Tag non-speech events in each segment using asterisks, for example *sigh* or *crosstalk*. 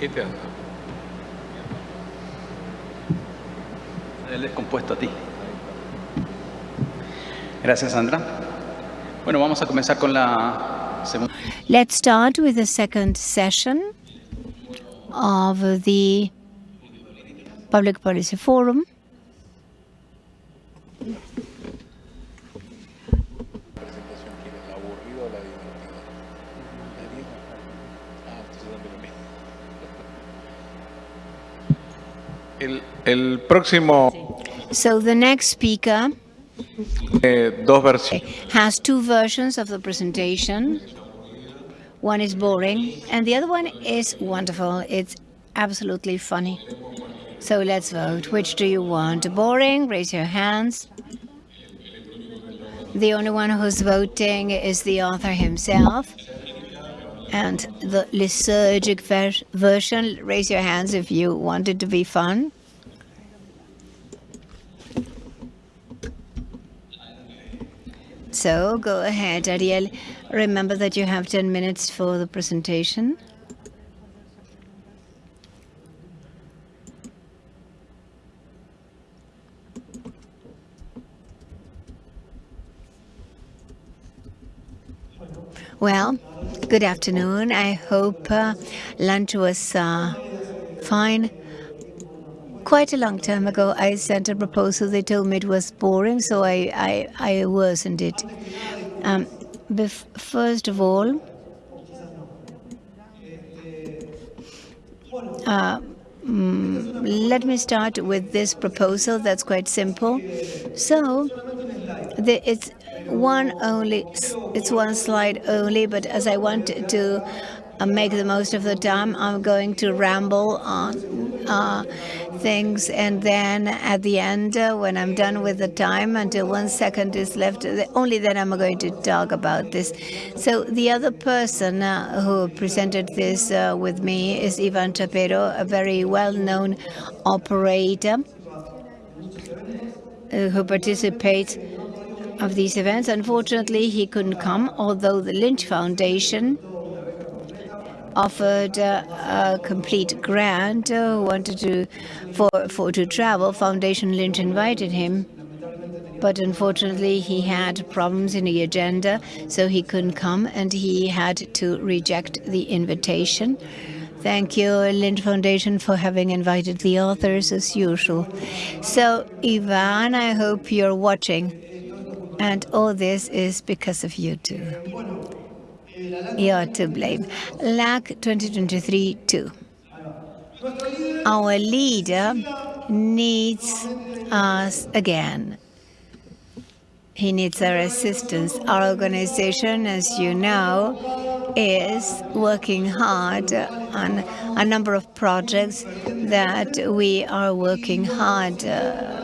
Este anda. El descompuesto a ti. Gracias, Sandra. Bueno, vamos a comenzar con la segunda. Let's start with the second session of the Public Policy Forum. El, próximo So the next speaker eh, dos has two versions of the presentation. One is boring, and the other one is wonderful. It's absolutely funny. So let's vote. Which do you want? Boring? Raise your hands. The only one who's voting is the author himself. And the liturgic ver version, raise your hands if you want it to be fun. So go ahead, Ariel. Remember that you have 10 minutes for the presentation. Well, good afternoon. I hope uh, lunch was uh, fine. Quite a long time ago, I sent a proposal. They told me it was boring, so I, I, I worsened it. Um, first of all, uh, mm, let me start with this proposal that's quite simple. So, the, it's one only, it's one slide only, but as I want to uh, make the most of the time, I'm going to ramble on uh, things, and then at the end, uh, when I'm done with the time, until one second is left, only then I'm going to talk about this. So the other person uh, who presented this uh, with me is Ivan Chaparro, a very well-known operator uh, who participates of these events. Unfortunately, he couldn't come, although the Lynch Foundation offered uh, a complete grant, uh, wanted to for for to travel. Foundation Lynch invited him, but unfortunately he had problems in the agenda, so he couldn't come, and he had to reject the invitation. Thank you, Lynch Foundation, for having invited the authors as usual. So, Ivan, I hope you're watching. And all this is because of you too. You're to blame. LAC 2023-2. Our leader needs us again. He needs our assistance. Our organization, as you know, is working hard on a number of projects that we are working hard uh,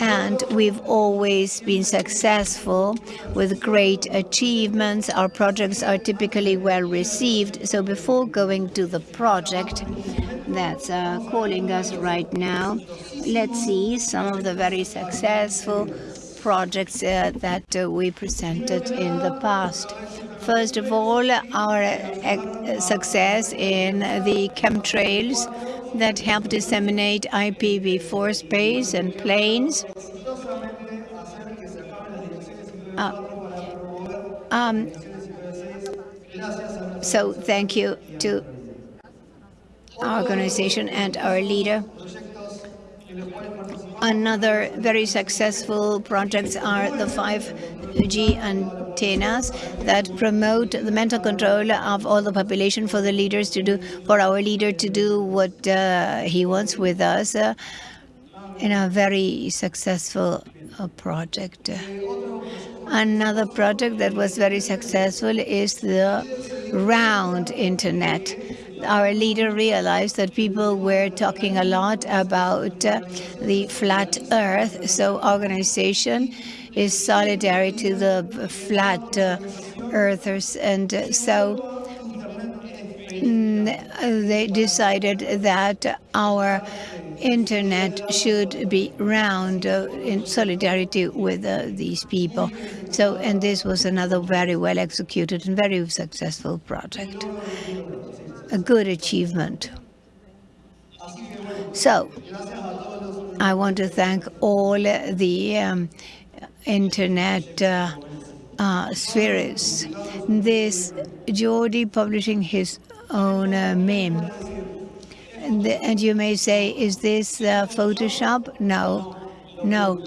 And we've always been successful with great achievements. Our projects are typically well received. So before going to the project that's uh, calling us right now, let's see some of the very successful projects uh, that uh, we presented in the past. First of all, our uh, success in the chemtrails that help disseminate IPv4 space and planes. Uh, um, so thank you to our organization and our leader. Another very successful projects are the 5G that promote the mental control of all the population for the leaders to do, for our leader to do what uh, he wants with us uh, in a very successful uh, project. Another project that was very successful is the round internet our leader realized that people were talking a lot about uh, the flat earth. So organization is solidary to the flat uh, earthers. And uh, so mm, they decided that our internet should be round uh, in solidarity with uh, these people. So, and this was another very well executed and very successful project. a good achievement. So, I want to thank all the um, internet uh, uh, spirits. This Jordi publishing his own uh, meme. And, the, and, you may say, is this uh, Photoshop? No, no.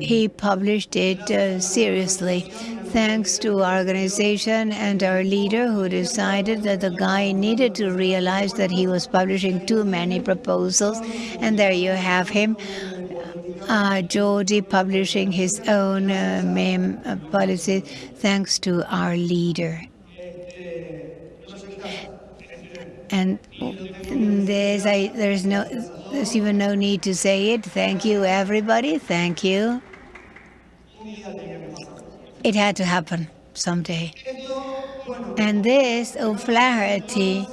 He published it uh, seriously thanks to our organization and our leader who decided that the guy needed to realize that he was publishing too many proposals. And there you have him, uh, publishing his own uh, meme uh, policy thanks to our leader. And there's, I, there's no, there's even no need to say it. Thank you, everybody. Thank you. It had to happen someday. And this O'Flaherty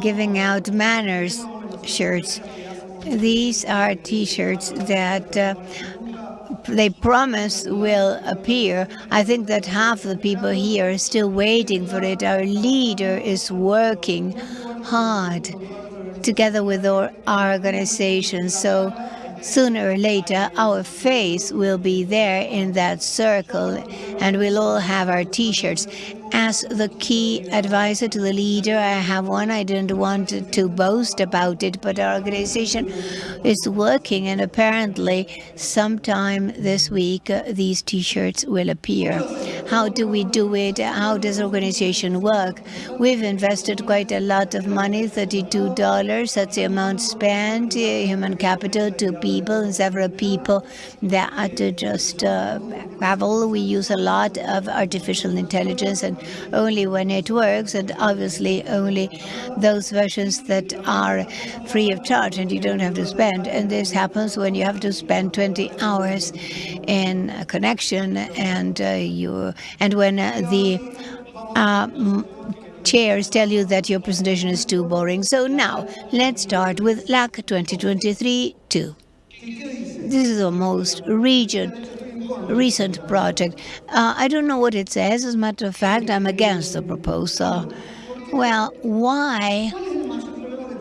giving out MANRS shirts. These are T-shirts that uh, they promise will appear. I think that half the people here are still waiting for it. Our leader is working hard together with our, our organization. So sooner or later, our face will be there in that circle, and we'll all have our T-shirts. As the key advisor to the leader, I have one. I didn't want to boast about it, but our organization is working, and apparently sometime this week, uh, these T-shirts will appear. How do we do it? How does organization work? We've invested quite a lot of money, $32. That's the amount spent, uh, human capital, two people and several people that are to just uh, travel. We use a lot of artificial intelligence and only when it works, and obviously only those versions that are free of charge and you don't have to spend. And this happens when you have to spend 20 hours in a connection, and uh, you and when uh, the uh, chairs tell you that your presentation is too boring. So now, let's start with LAC 2023-2. This is the most region recent project. Uh, I don't know what it says. As a matter of fact, I'm against the proposal. Well, why?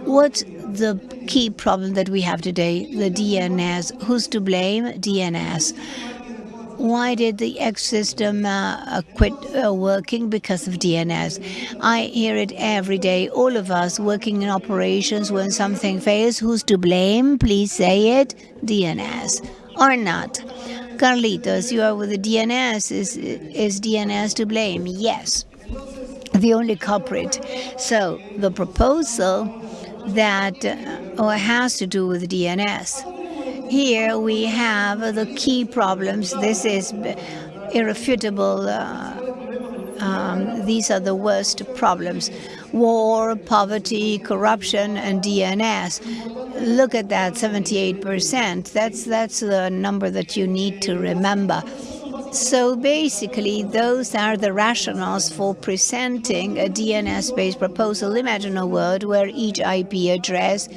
What's the key problem that we have today? The DNS. Who's to blame? DNS. Why did the X system uh, quit uh, working because of DNS? I hear it every day. All of us working in operations when something fails, who's to blame? Please say it. DNS or not. Carlitos, you are with the DNS. Is, is DNS to blame? Yes, the only culprit. So the proposal that uh, has to do with DNS. Here we have the key problems. This is irrefutable. Uh, um, these are the worst problems. War, poverty, corruption, and DNS look at that 78%. That's, that's the number that you need to remember. So basically, those are the rationales for presenting a DNS-based proposal. Imagine a world where each IP address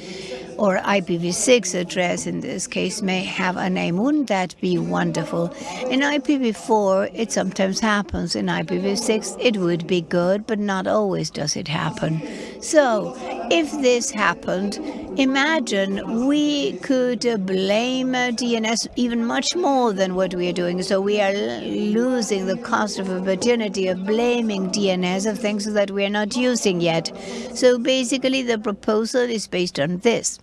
or IPv6 address in this case may have a name. Wouldn't that be wonderful? In IPv4, it sometimes happens. In IPv6, it would be good, but not always does it happen. So if this happened, imagine we could blame DNS even much more than what we are doing. So we are losing the cost of opportunity of blaming DNS of things that we are not using yet. So basically, the proposal is based on this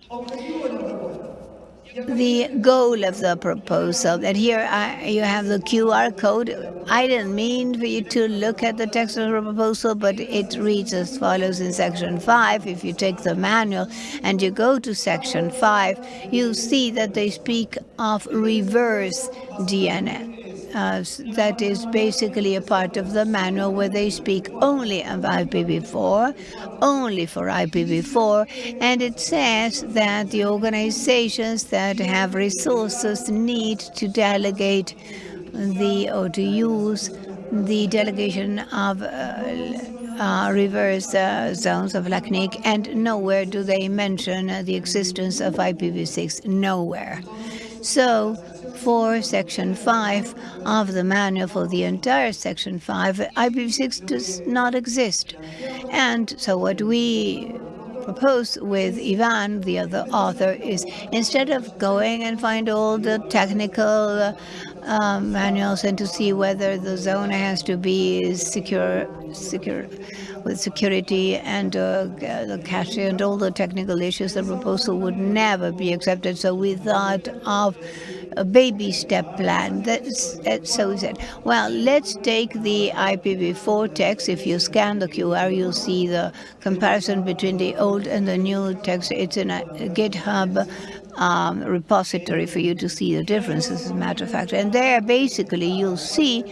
the goal of the proposal. And here I, you have the QR code. I didn't mean for you to look at the text of the proposal, but it reads as follows in section 5. If you take the manual and you go to section 5, you see that they speak of reverse DNS uh, that is basically a part of the manual where they speak only of IPv4, only for IPv4, and it says that the organizations that have resources need to delegate the or to use the delegation of uh, uh, reverse uh, zones of LACNIC, and nowhere do they mention the existence of IPv6, nowhere. So for Section 5 of the manual for the entire Section 5, IPv6 does not exist. And so what we propose with Ivan, the other author, is instead of going and find all the technical uh, manuals and to see whether the zone has to be secure, secure with security and uh, the cache and all the technical issues, the proposal would never be accepted. So we thought of a baby step plan. That's, so said, well, let's take the IPv4 text. If you scan the QR, you'll see the comparison between the old and the new text. It's in a GitHub um, repository for you to see the differences, as a matter of fact. And there, basically, you'll see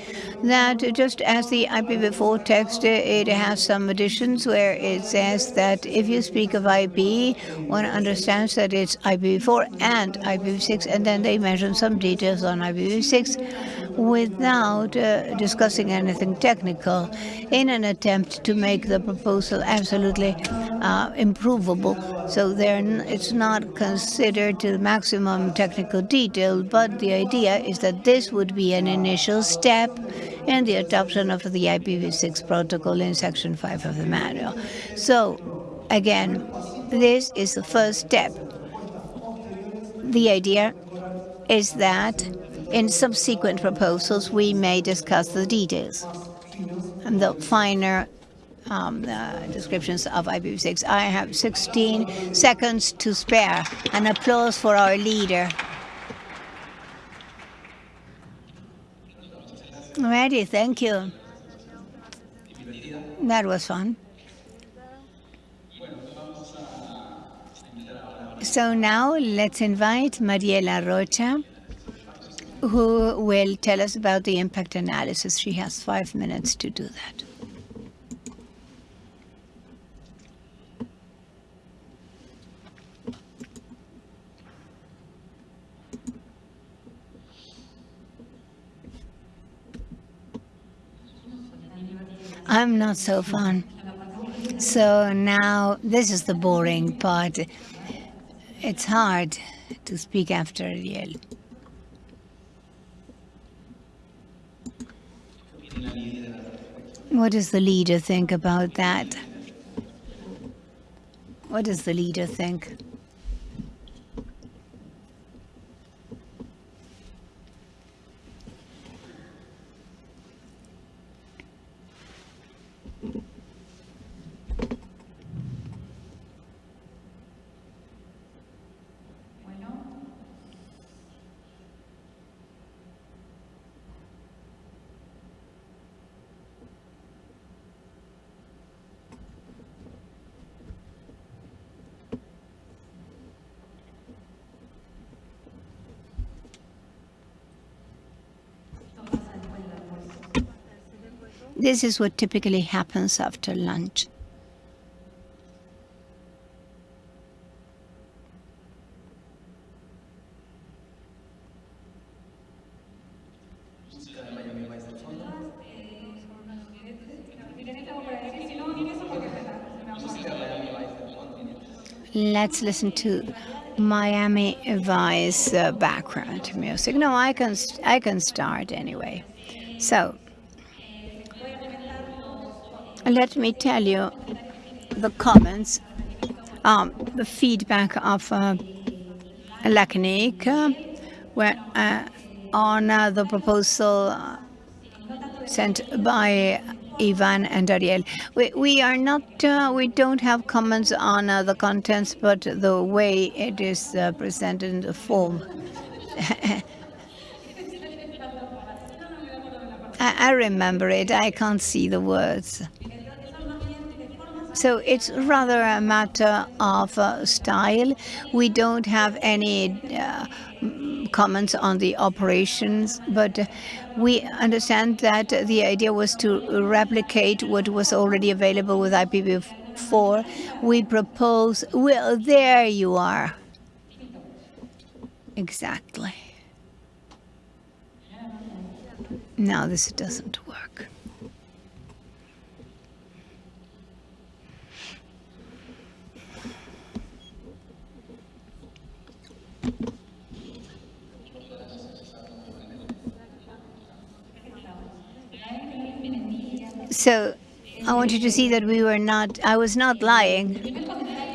that just as the IPv4 text, it has some additions where it says that if you speak of IP, one understands that it's IPv4 and IPv6, and then they mention some details on IPv6 without uh, discussing anything technical in an attempt to make the proposal absolutely uh, improvable. So it's not considered to the maximum technical detail, but the idea is that this would be an initial step in the adoption of the IPv6 protocol in Section 5 of the manual. So again, this is the first step. The idea is that in subsequent proposals, we may discuss the details and the finer um, uh, descriptions of IPv6. I have 16 seconds to spare. An applause for our leader. Ready, thank you. That was fun. So now let's invite Mariela Rocha, who will tell us about the impact analysis. She has five minutes to do that. I'm not so fun. So now this is the boring part. It's hard to speak after Ariel. What does the leader think about that? What does the leader think? This is what typically happens after lunch. Let's listen to Miami Vice uh, background music. No, I can I can start anyway. So let me tell you the comments, um, the feedback of uh, uh, where, uh, on uh, the proposal uh, sent by Ivan and Ariel. We, we are not, uh, we don't have comments on uh, the contents, but the way it is uh, presented in the form. *laughs* I, I remember it. I can't see the words. So it's rather a matter of uh, style. We don't have any uh, comments on the operations, but we understand that the idea was to replicate what was already available with IPv4. We propose, well, there you are. Exactly. Now this doesn't work. So I want you to see that we were not, I was not lying.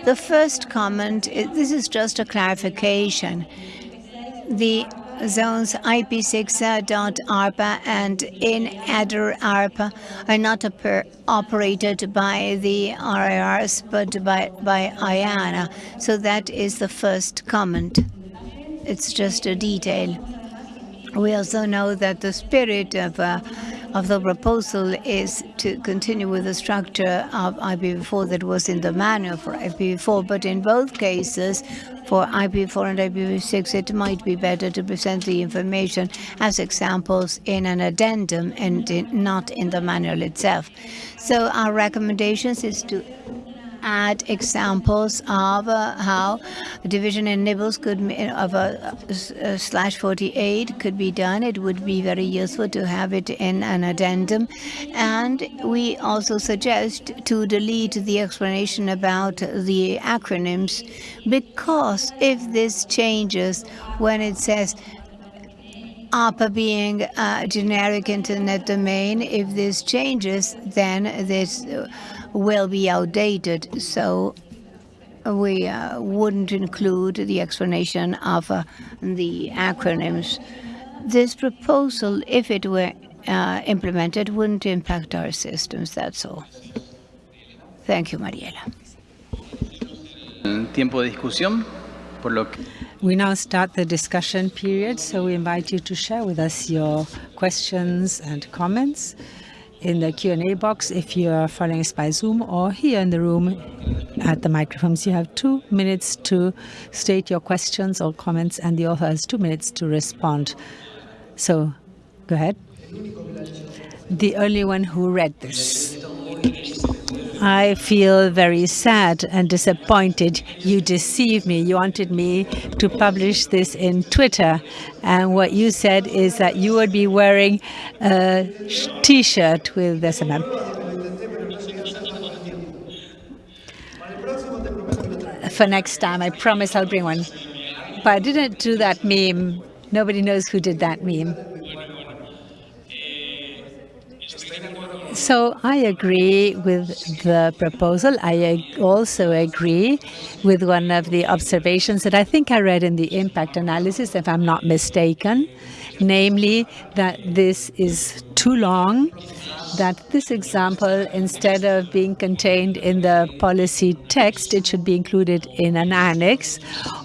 The first comment, this is just a clarification. The zones IP6.ARPA and IN-ADDR.ARPA are not operated by the RIRs, but by, by IANA. So that is the first comment. It's just a detail. We also know that the spirit of uh, of the proposal is to continue with the structure of IPv4 that was in the manual for IPv4, but in both cases, for IPv4 and IPv6, it might be better to present the information as examples in an addendum and in, not in the manual itself. So our recommendations is to add examples of uh, how division in nibbles could of a, a, slash 48 could be done. It would be very useful to have it in an addendum. And we also suggest to delete the explanation about the acronyms because if this changes when it says ARPA being a generic internet domain, if this changes, then this will be outdated. So we uh, wouldn't include the explanation of uh, the acronyms. This proposal, if it were uh, implemented, wouldn't impact our systems, that's all. Thank you, Mariela. Tiempo de discusión, por lo que... We now start the discussion period, so we invite you to share with us your questions and comments in the Q&A box if you are following us by Zoom or here in the room at the microphones. You have two minutes to state your questions or comments and the author has two minutes to respond. So go ahead. The only one who read this. I feel very sad and disappointed. You deceived me. You wanted me to publish this in Twitter. And what you said is that you would be wearing a T-shirt with this SMM. For next time, I promise I'll bring one. But I didn't do that meme. Nobody knows who did that meme. So I agree with the proposal. I also agree with one of the observations that I think I read in the impact analysis, if I'm not mistaken, namely that this is too long, that this example, instead of being contained in the policy text, it should be included in an annex.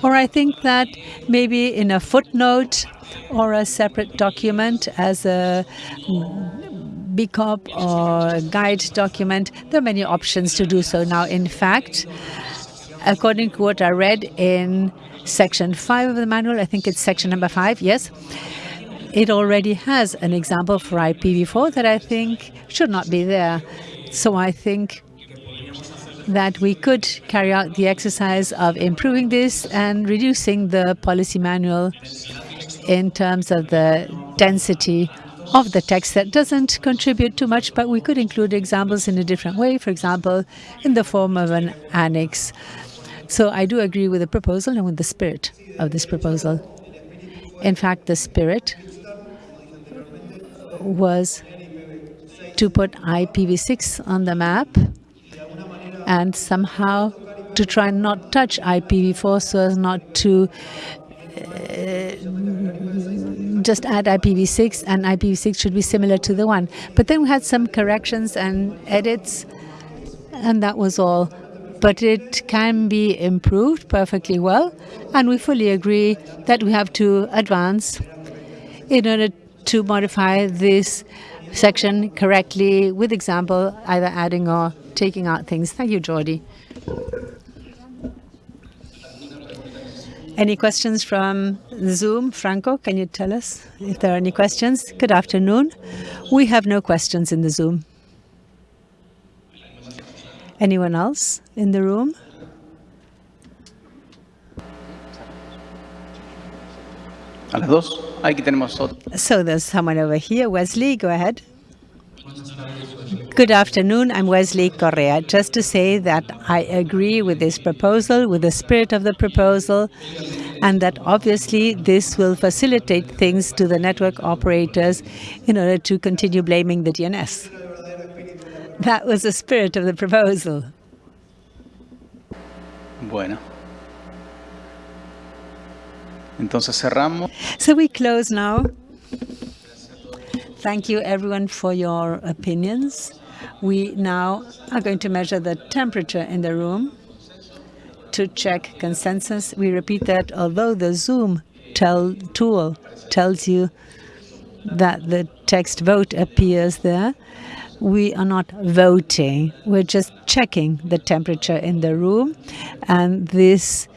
Or I think that maybe in a footnote or a separate document as a BCOP or guide document. There are many options to do so now. In fact, according to what I read in section 5 of the manual, I think it's section number 5, yes, it already has an example for IPv4 that I think should not be there. So I think that we could carry out the exercise of improving this and reducing the policy manual in terms of the density of the text that doesn't contribute too much, but we could include examples in a different way, for example, in the form of an annex. So I do agree with the proposal and with the spirit of this proposal. In fact, the spirit was to put IPv6 on the map and somehow to try and not touch IPv4 so as not to Uh, just add IPv6 and IPv6 should be similar to the one. But then we had some corrections and edits and that was all. But it can be improved perfectly well and we fully agree that we have to advance in order to modify this section correctly with example, either adding or taking out things. Thank you, Jordi. Any questions from Zoom? Franco, can you tell us if there are any questions? Good afternoon. We have no questions in the Zoom. Anyone else in the room? A las dos. Aquí tenemos otro. So there's someone over here. Wesley, go ahead. Good afternoon. I'm Wesley Correa. Just to say that I agree with this proposal, with the spirit of the proposal, and that obviously this will facilitate things to the network operators in order to continue blaming the DNS. That was the spirit of the proposal. Bueno. Entonces cerramos. So we close now. Thank you everyone for your opinions. We now are going to measure the temperature in the room to check consensus. We repeat that although the Zoom tell tool tells you that the text vote appears there, we are not voting. We're just checking the temperature in the room. And this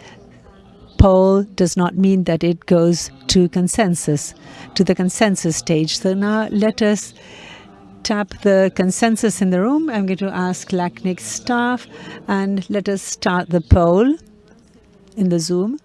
poll does not mean that it goes to consensus, to the consensus stage. So now let us tap the consensus in the room. I'm going to ask LACNIC staff and let us start the poll in the Zoom.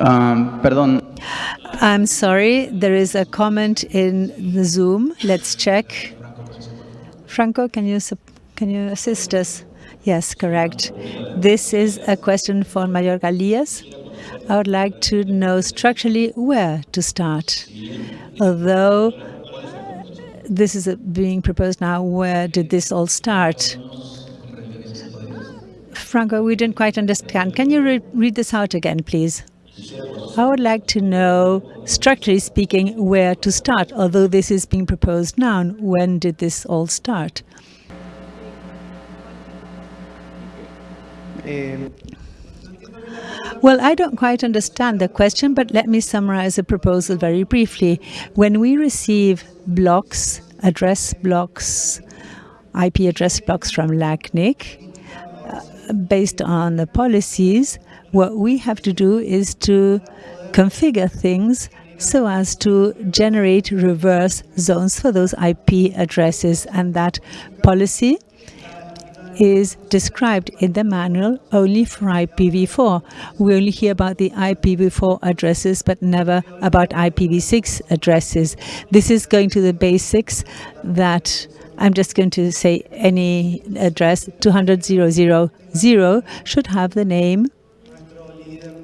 Um, perdón. I'm sorry, there is a comment in the Zoom. Let's check. Franco, can you can you assist us? Yes, correct. This is a question for Mayor Galias. I would like to know structurally where to start. Although this is being proposed now, where did this all start? Franco, we didn't quite understand. Can you re read this out again, please? I would like to know, structurally speaking, where to start, although this is being proposed now. When did this all start? Well, I don't quite understand the question, but let me summarize the proposal very briefly. When we receive blocks, address blocks, IP address blocks from LACNIC, uh, based on the policies, what we have to do is to configure things so as to generate reverse zones for those IP addresses. And that policy is described in the manual only for IPv4. We only hear about the IPv4 addresses, but never about IPv6 addresses. This is going to the basics that I'm just going to say any address 200.0.0.0 should have the name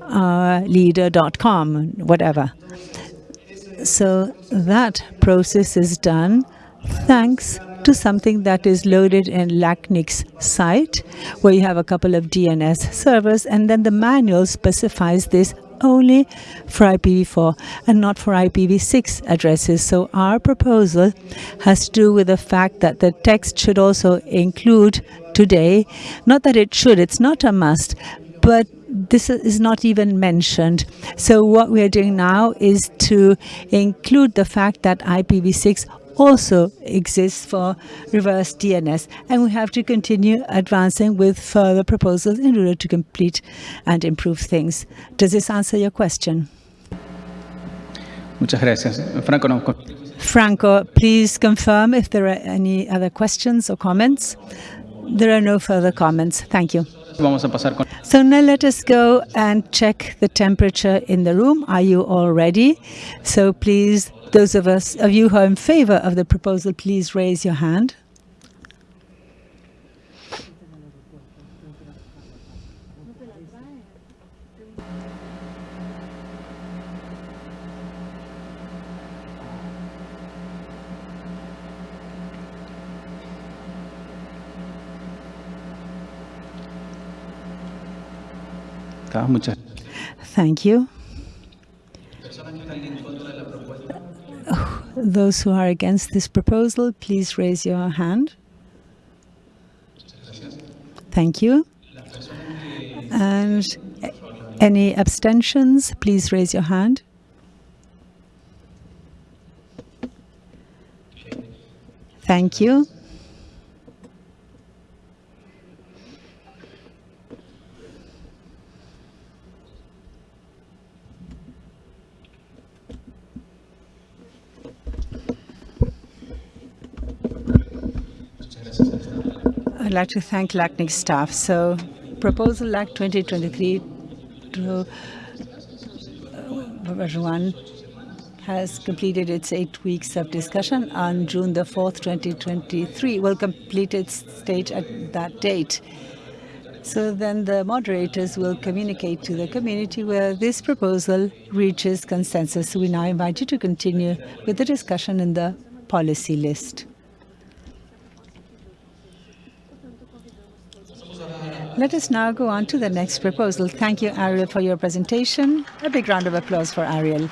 uh, leader.com, whatever. So that process is done thanks to something that is loaded in LACNIC's site, where you have a couple of DNS servers, and then the manual specifies this only for IPv4 and not for IPv6 addresses. So our proposal has to do with the fact that the text should also include today, not that it should, it's not a must, but this is not even mentioned. So what we are doing now is to include the fact that IPv6 also exists for reverse DNS and we have to continue advancing with further proposals in order to complete and improve things. Does this answer your question? Muchas gracias. Franco, no. Franco, please confirm if there are any other questions or comments. There are no further comments. Thank you. So now let us go and check the temperature in the room. Are you all ready? So please, those of us of you who are in favor of the proposal, please raise your hand. Muchas Thank you. Those who are against this proposal, please raise your hand. Thank you. And any abstentions, please raise your hand. Thank you. I'd like to thank LACNIC staff. So proposal LAC 2023 to uh, version 1 has completed its eight weeks of discussion on June the 4th, 2023, will complete its stage at that date. So then the moderators will communicate to the community where this proposal reaches consensus. We now invite you to continue with the discussion in the policy list. Let us now go on to the next proposal. Thank you, Ariel, for your presentation. A big round of applause for Ariel.